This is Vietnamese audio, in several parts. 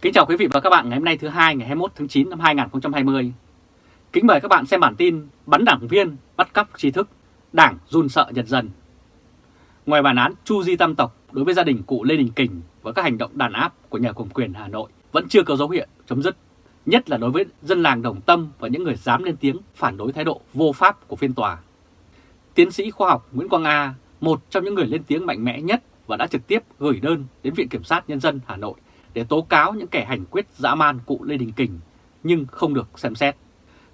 Kính chào quý vị và các bạn ngày hôm nay thứ hai ngày 21 tháng 9 năm 2020. Kính mời các bạn xem bản tin bắn đảng viên bắt cóc trí thức, đảng run sợ nhật dân. Ngoài bản án Chu Di Tam Tộc đối với gia đình cụ Lê Đình Kình và các hành động đàn áp của nhà cầm quyền Hà Nội vẫn chưa có dấu hiệu chấm dứt, nhất là đối với dân làng Đồng Tâm và những người dám lên tiếng phản đối thái độ vô pháp của phiên tòa. Tiến sĩ khoa học Nguyễn Quang A, một trong những người lên tiếng mạnh mẽ nhất và đã trực tiếp gửi đơn đến Viện Kiểm sát Nhân dân Hà Nội để tố cáo những kẻ hành quyết dã man cụ Lê Đình Kình, nhưng không được xem xét.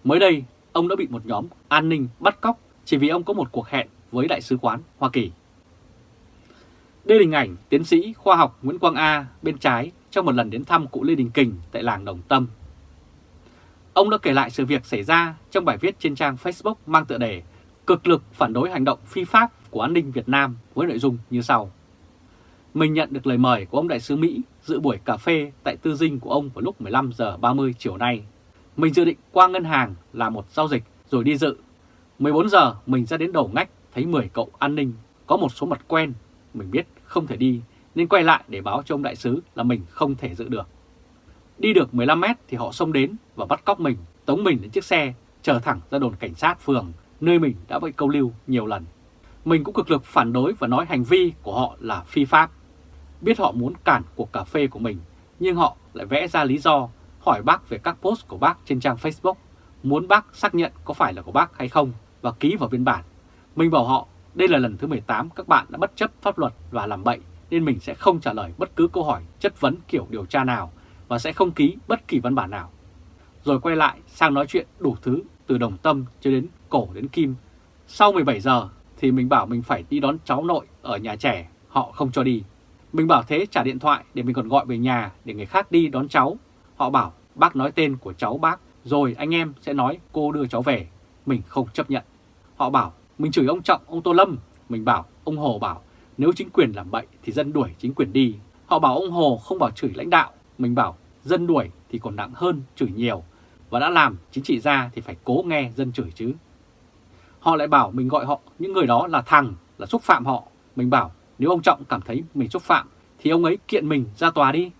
Mới đây, ông đã bị một nhóm an ninh bắt cóc chỉ vì ông có một cuộc hẹn với Đại sứ quán Hoa Kỳ. Đây là hình ảnh tiến sĩ khoa học Nguyễn Quang A bên trái trong một lần đến thăm cụ Lê Đình Kình tại làng Đồng Tâm. Ông đã kể lại sự việc xảy ra trong bài viết trên trang Facebook mang tựa đề Cực lực phản đối hành động phi pháp của an ninh Việt Nam với nội dung như sau. Mình nhận được lời mời của ông đại sứ Mỹ dự buổi cà phê tại tư dinh của ông vào lúc 15 giờ 30 chiều nay. Mình dự định qua ngân hàng làm một giao dịch rồi đi dự. 14 giờ mình ra đến đầu ngách thấy 10 cậu an ninh có một số mặt quen. Mình biết không thể đi nên quay lại để báo cho ông đại sứ là mình không thể dự được. Đi được 15 mét thì họ xông đến và bắt cóc mình, tống mình đến chiếc xe, chờ thẳng ra đồn cảnh sát phường, nơi mình đã bị câu lưu nhiều lần. Mình cũng cực lực phản đối và nói hành vi của họ là phi pháp biết họ muốn cản cuộc cà phê của mình, nhưng họ lại vẽ ra lý do hỏi bác về các post của bác trên trang Facebook, muốn bác xác nhận có phải là của bác hay không và ký vào biên bản. Mình bảo họ đây là lần thứ 18 các bạn đã bất chấp pháp luật và làm bậy nên mình sẽ không trả lời bất cứ câu hỏi chất vấn kiểu điều tra nào và sẽ không ký bất kỳ văn bản nào. Rồi quay lại sang nói chuyện đủ thứ từ đồng tâm cho đến cổ đến kim. Sau 17 giờ thì mình bảo mình phải đi đón cháu nội ở nhà trẻ, họ không cho đi. Mình bảo thế trả điện thoại để mình còn gọi về nhà để người khác đi đón cháu. Họ bảo bác nói tên của cháu bác, rồi anh em sẽ nói cô đưa cháu về. Mình không chấp nhận. Họ bảo mình chửi ông Trọng, ông Tô Lâm. Mình bảo, ông Hồ bảo nếu chính quyền làm bậy thì dân đuổi chính quyền đi. Họ bảo ông Hồ không bảo chửi lãnh đạo. Mình bảo dân đuổi thì còn nặng hơn chửi nhiều. Và đã làm chính trị ra thì phải cố nghe dân chửi chứ. Họ lại bảo mình gọi họ những người đó là thằng, là xúc phạm họ. Mình bảo nếu ông Trọng cảm thấy mình xúc phạm thì ông ấy kiện mình ra tòa đi.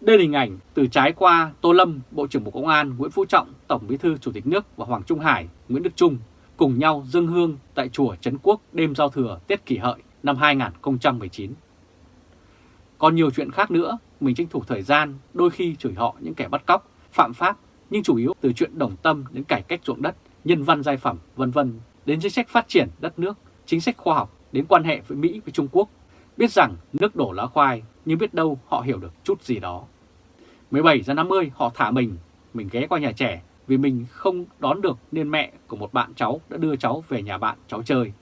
Đây là hình ảnh từ trái qua Tô Lâm, Bộ trưởng Bộ Công an, Nguyễn Phú Trọng, Tổng Bí thư Chủ tịch nước và Hoàng Trung Hải, Nguyễn Đức Trung cùng nhau dâng hương tại chùa Trấn Quốc đêm giao thừa Tết kỷ hợi năm 2019. Còn nhiều chuyện khác nữa, mình tranh thủ thời gian đôi khi chửi họ những kẻ bắt cóc, phạm pháp, nhưng chủ yếu từ chuyện đồng tâm đến cải cách ruộng đất, nhân văn giai phẩm, vân vân đến chính sách phát triển đất nước, chính sách khoa học, đến quan hệ với Mỹ với Trung Quốc, biết rằng nước đổ lá khoai nhưng biết đâu họ hiểu được chút gì đó. 17 giờ 50 họ thả mình, mình ghé qua nhà trẻ vì mình không đón được nên mẹ của một bạn cháu đã đưa cháu về nhà bạn cháu chơi.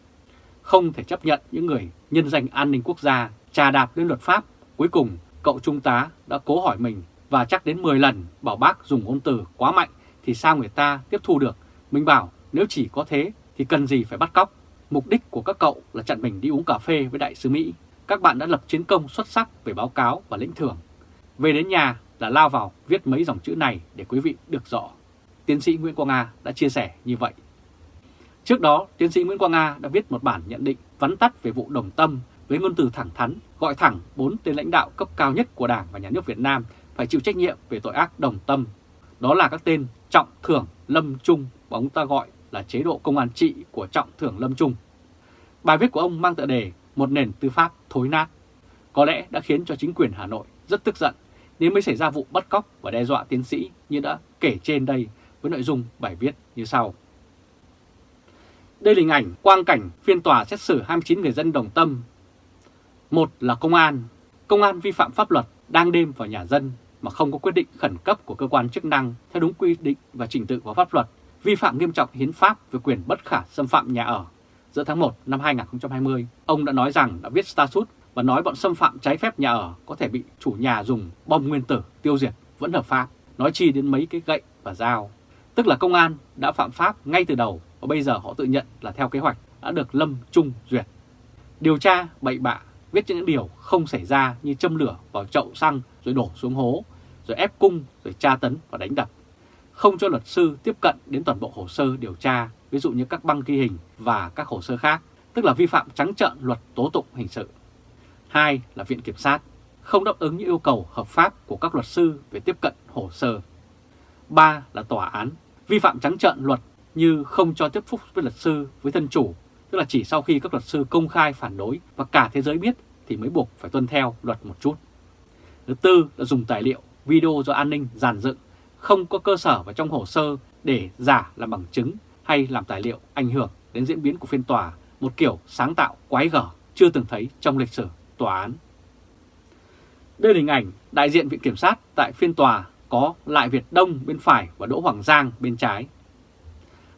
Không thể chấp nhận những người nhân danh an ninh quốc gia trà đạp lên luật pháp. Cuối cùng cậu trung tá đã cố hỏi mình và chắc đến 10 lần bảo bác dùng ngôn từ quá mạnh thì sao người ta tiếp thu được. Mình bảo nếu chỉ có thế thì cần gì phải bắt cóc. Mục đích của các cậu là chặn mình đi uống cà phê với đại sứ Mỹ. Các bạn đã lập chiến công xuất sắc về báo cáo và lĩnh thưởng. Về đến nhà là lao vào viết mấy dòng chữ này để quý vị được rõ. Tiến sĩ Nguyễn Quang Nga đã chia sẻ như vậy. Trước đó, tiến sĩ Nguyễn Quang Nga đã viết một bản nhận định vắn tắt về vụ đồng tâm với ngôn từ thẳng thắn, gọi thẳng bốn tên lãnh đạo cấp cao nhất của Đảng và Nhà nước Việt Nam phải chịu trách nhiệm về tội ác đồng tâm. Đó là các tên Trọng Thưởng, Lâm Trung và ông ta gọi là chế độ công an trị của Trọng Thưởng Lâm Trung. Bài viết của ông mang tựa đề Một nền tư pháp thối nát. Có lẽ đã khiến cho chính quyền Hà Nội rất tức giận nên mới xảy ra vụ bắt cóc và đe dọa tiến sĩ như đã kể trên đây với nội dung bài viết như sau. Đây là hình ảnh quang cảnh phiên tòa xét xử 29 người dân đồng tâm. Một là công an. Công an vi phạm pháp luật đang đêm vào nhà dân mà không có quyết định khẩn cấp của cơ quan chức năng theo đúng quy định và trình tự của pháp luật vi phạm nghiêm trọng hiến pháp về quyền bất khả xâm phạm nhà ở. Giữa tháng 1 năm 2020, ông đã nói rằng đã viết statut và nói bọn xâm phạm trái phép nhà ở có thể bị chủ nhà dùng bom nguyên tử tiêu diệt vẫn hợp pháp, nói chi đến mấy cái gậy và dao. Tức là công an đã phạm pháp ngay từ đầu và bây giờ họ tự nhận là theo kế hoạch đã được Lâm Trung duyệt. Điều tra bậy bạ, viết những điều không xảy ra như châm lửa vào chậu xăng rồi đổ xuống hố, rồi ép cung, rồi tra tấn và đánh đập không cho luật sư tiếp cận đến toàn bộ hồ sơ điều tra, ví dụ như các băng ghi hình và các hồ sơ khác, tức là vi phạm trắng trợn luật tố tụng hình sự. Hai là Viện Kiểm sát. không đáp ứng những yêu cầu hợp pháp của các luật sư về tiếp cận hồ sơ. Ba là tòa án vi phạm trắng trợn luật như không cho tiếp xúc với luật sư với thân chủ, tức là chỉ sau khi các luật sư công khai phản đối và cả thế giới biết thì mới buộc phải tuân theo luật một chút. Thứ tư là dùng tài liệu, video do an ninh giàn dựng, không có cơ sở và trong hồ sơ để giả làm bằng chứng hay làm tài liệu ảnh hưởng đến diễn biến của phiên tòa, một kiểu sáng tạo quái gở chưa từng thấy trong lịch sử tòa án. Đây là hình ảnh đại diện Viện Kiểm sát tại phiên tòa có Lại Việt Đông bên phải và Đỗ Hoàng Giang bên trái.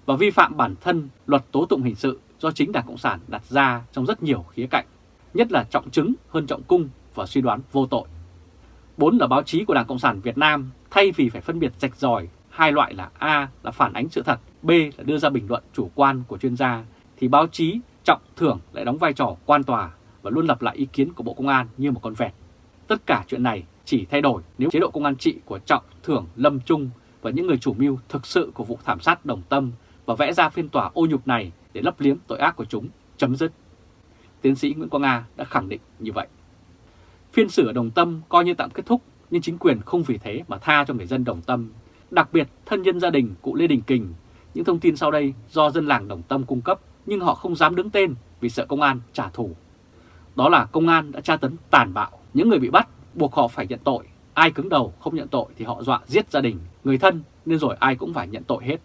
Và vi phạm bản thân luật tố tụng hình sự do chính Đảng Cộng sản đặt ra trong rất nhiều khía cạnh, nhất là trọng chứng hơn trọng cung và suy đoán vô tội. Bốn là báo chí của Đảng Cộng sản Việt Nam thay vì phải phân biệt rạch ròi hai loại là A là phản ánh sự thật, B là đưa ra bình luận chủ quan của chuyên gia, thì báo chí trọng thưởng lại đóng vai trò quan tòa và luôn lặp lại ý kiến của Bộ Công an như một con vẹt. Tất cả chuyện này chỉ thay đổi nếu chế độ công an trị của Trọng, Thưởng, Lâm Trung và những người chủ mưu thực sự của vụ thảm sát đồng tâm và vẽ ra phiên tòa ô nhục này để lấp liếm tội ác của chúng, chấm dứt. Tiến sĩ Nguyễn Quang Nga đã khẳng định như vậy. Phiên xử ở Đồng Tâm coi như tạm kết thúc, nhưng chính quyền không vì thế mà tha cho người dân Đồng Tâm, đặc biệt thân nhân gia đình cụ Lê Đình Kình. Những thông tin sau đây do dân làng Đồng Tâm cung cấp, nhưng họ không dám đứng tên vì sợ công an trả thù. Đó là công an đã tra tấn tàn bạo những người bị bắt buộc họ phải nhận tội, ai cứng đầu không nhận tội thì họ dọa giết gia đình, người thân nên rồi ai cũng phải nhận tội hết.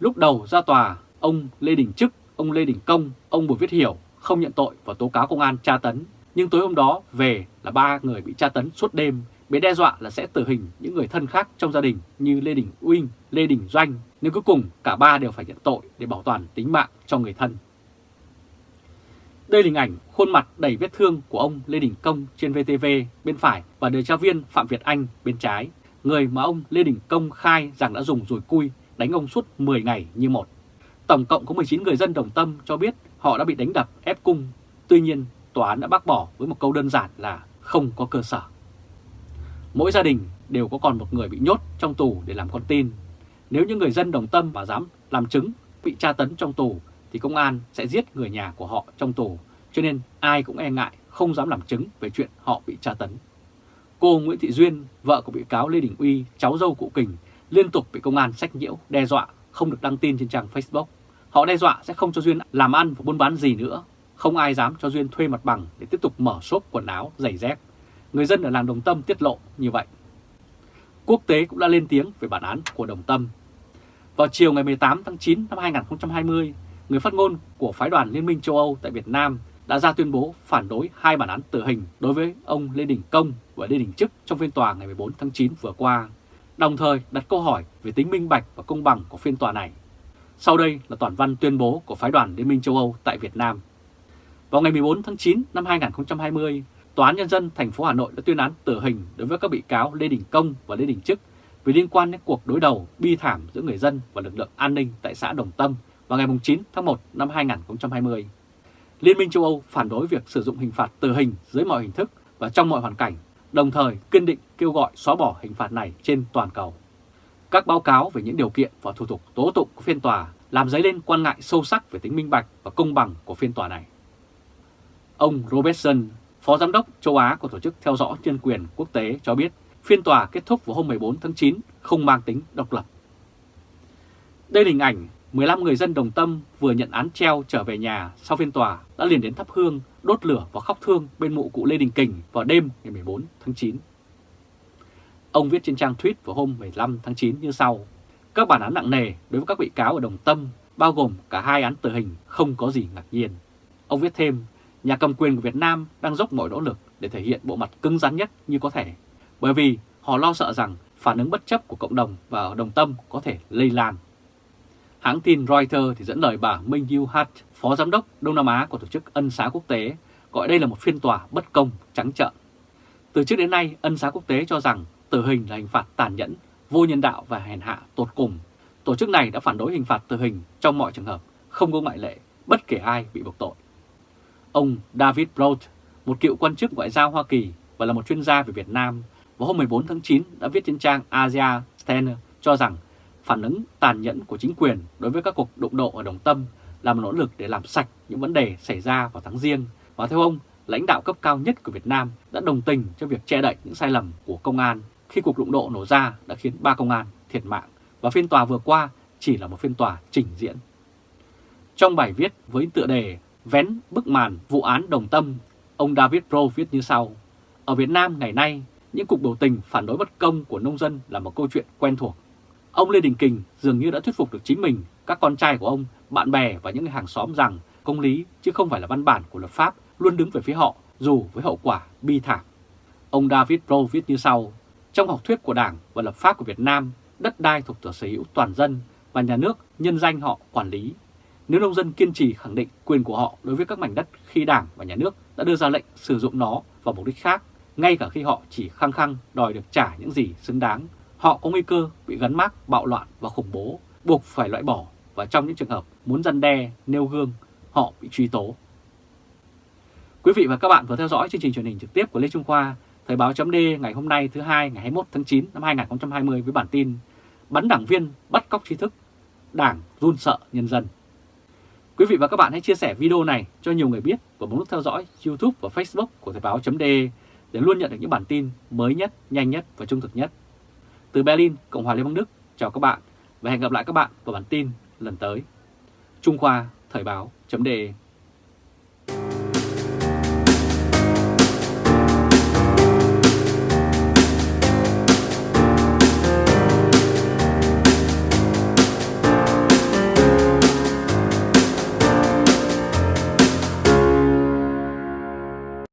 Lúc đầu ra tòa, ông Lê Đình Trức, ông Lê Đình Công, ông Bùi Viết Hiểu không nhận tội và tố cáo công an tra tấn. Nhưng tối hôm đó về là ba người bị tra tấn suốt đêm, bị đe dọa là sẽ tử hình những người thân khác trong gia đình như Lê Đình uyên Lê Đình Doanh. Nhưng cuối cùng cả ba đều phải nhận tội để bảo toàn tính mạng cho người thân. Đây là hình ảnh khuôn mặt đầy vết thương của ông Lê Đình Công trên VTV bên phải và điều tra viên Phạm Việt Anh bên trái, người mà ông Lê Đình Công khai rằng đã dùng rùi cui đánh ông suốt 10 ngày như một. Tổng cộng có 19 người dân đồng tâm cho biết họ đã bị đánh đập ép cung. Tuy nhiên, tòa án đã bác bỏ với một câu đơn giản là không có cơ sở. Mỗi gia đình đều có còn một người bị nhốt trong tù để làm con tin. Nếu những người dân đồng tâm và dám làm chứng bị tra tấn trong tù thì công an sẽ giết người nhà của họ trong tù, cho nên ai cũng e ngại không dám làm chứng về chuyện họ bị tra tấn. Cô Nguyễn Thị Duyên, vợ của bị cáo Lê Đình Uy, cháu dâu cụ Kình, liên tục bị công an sách nhiễu, đe dọa không được đăng tin trên trang Facebook. Họ đe dọa sẽ không cho Duyên làm ăn và buôn bán gì nữa. Không ai dám cho Duyên thuê mặt bằng để tiếp tục mở shop quần áo, giày dép. Người dân ở làng Đồng Tâm tiết lộ như vậy. Quốc tế cũng đã lên tiếng về bản án của Đồng Tâm. Vào chiều ngày 18 tháng 9 năm 2020, người phát ngôn của phái đoàn Liên minh châu Âu tại Việt Nam đã ra tuyên bố phản đối hai bản án tử hình đối với ông Lê Đình Công và Lê Đình Trức trong phiên tòa ngày 14 tháng 9 vừa qua, đồng thời đặt câu hỏi về tính minh bạch và công bằng của phiên tòa này. Sau đây là toàn văn tuyên bố của phái đoàn Liên minh châu Âu tại Việt Nam. Vào ngày 14 tháng 9 năm 2020, Tòa án Nhân dân thành phố Hà Nội đã tuyên án tử hình đối với các bị cáo Lê Đình Công và Lê Đình Trức vì liên quan đến cuộc đối đầu bi thảm giữa người dân và lực lượng an ninh tại xã Đồng Tâm vào ngày 9 tháng 1 năm 2020. Liên minh châu Âu phản đối việc sử dụng hình phạt tử hình dưới mọi hình thức và trong mọi hoàn cảnh, đồng thời kiên định kêu gọi xóa bỏ hình phạt này trên toàn cầu. Các báo cáo về những điều kiện và thủ tục tố tụng của phiên tòa làm dấy lên quan ngại sâu sắc về tính minh bạch và công bằng của phiên tòa này. Ông Robertson, Phó Giám đốc châu Á của Tổ chức Theo dõi Nhân quyền Quốc tế cho biết phiên tòa kết thúc vào hôm 14 tháng 9 không mang tính độc lập. Đây là hình ảnh 15 người dân Đồng Tâm vừa nhận án treo trở về nhà sau phiên tòa đã liền đến thắp hương, đốt lửa và khóc thương bên mộ cụ Lê Đình Kình vào đêm ngày 14 tháng 9. Ông viết trên trang tweet vào hôm 15 tháng 9 như sau. Các bản án nặng nề đối với các bị cáo ở Đồng Tâm, bao gồm cả hai án tử hình, không có gì ngạc nhiên. Ông viết thêm, nhà cầm quyền của Việt Nam đang dốc mọi nỗ lực để thể hiện bộ mặt cứng rắn nhất như có thể, bởi vì họ lo sợ rằng phản ứng bất chấp của cộng đồng và ở Đồng Tâm có thể lây lan Hãng tin Reuters thì dẫn lời bà Minh Yu Hat, Phó Giám đốc Đông Nam Á của Tổ chức Ân xá Quốc tế, gọi đây là một phiên tòa bất công, trắng trợn. Từ trước đến nay, Ân xá Quốc tế cho rằng tử hình là hình phạt tàn nhẫn, vô nhân đạo và hèn hạ tột cùng. Tổ chức này đã phản đối hình phạt tử hình trong mọi trường hợp, không có ngoại lệ, bất kể ai bị buộc tội. Ông David Broad, một cựu quan chức ngoại giao Hoa Kỳ và là một chuyên gia về Việt Nam, vào hôm 14 tháng 9 đã viết trên trang Asia Standard cho rằng phản ứng tàn nhẫn của chính quyền đối với các cuộc đụng độ ở Đồng Tâm là một nỗ lực để làm sạch những vấn đề xảy ra vào tháng riêng và theo ông lãnh đạo cấp cao nhất của Việt Nam đã đồng tình cho việc che đậy những sai lầm của công an khi cuộc đụng độ nổ ra đã khiến ba công an thiệt mạng và phiên tòa vừa qua chỉ là một phiên tòa trình diễn. Trong bài viết với tựa đề Vén bức màn vụ án đồng tâm, ông David Pro viết như sau. Ở Việt Nam ngày nay, những cuộc biểu tình phản đối bất công của nông dân là một câu chuyện quen thuộc. Ông Lê Đình Kình dường như đã thuyết phục được chính mình, các con trai của ông, bạn bè và những người hàng xóm rằng công lý chứ không phải là văn bản của luật pháp luôn đứng về phía họ dù với hậu quả bi thảm. Ông David Pro viết như sau, trong học thuyết của Đảng và lập pháp của Việt Nam, đất đai thuộc sở hữu toàn dân và nhà nước nhân danh họ quản lý. Nếu nông dân kiên trì khẳng định quyền của họ đối với các mảnh đất khi Đảng và nhà nước đã đưa ra lệnh sử dụng nó vào mục đích khác, ngay cả khi họ chỉ khăng khăng đòi được trả những gì xứng đáng, họ có nguy cơ bị gắn mác bạo loạn và khủng bố, buộc phải loại bỏ và trong những trường hợp muốn răn đe, nêu gương, họ bị truy tố. Quý vị và các bạn vừa theo dõi chương trình truyền hình trực tiếp của Lê Trung Khoa, Thời báo chấm ngày hôm nay thứ hai ngày 21 tháng 9 năm 2020 với bản tin Bắn đảng viên bắt cóc trí thức, đảng run sợ nhân dân. Quý vị và các bạn hãy chia sẻ video này cho nhiều người biết và bấm nút theo dõi YouTube và Facebook của Thời báo .de để luôn nhận được những bản tin mới nhất, nhanh nhất và trung thực nhất. Từ Berlin, Cộng hòa Liên bang Đức, chào các bạn và hẹn gặp lại các bạn vào bản tin lần tới. Trung Khoa Thời báo .de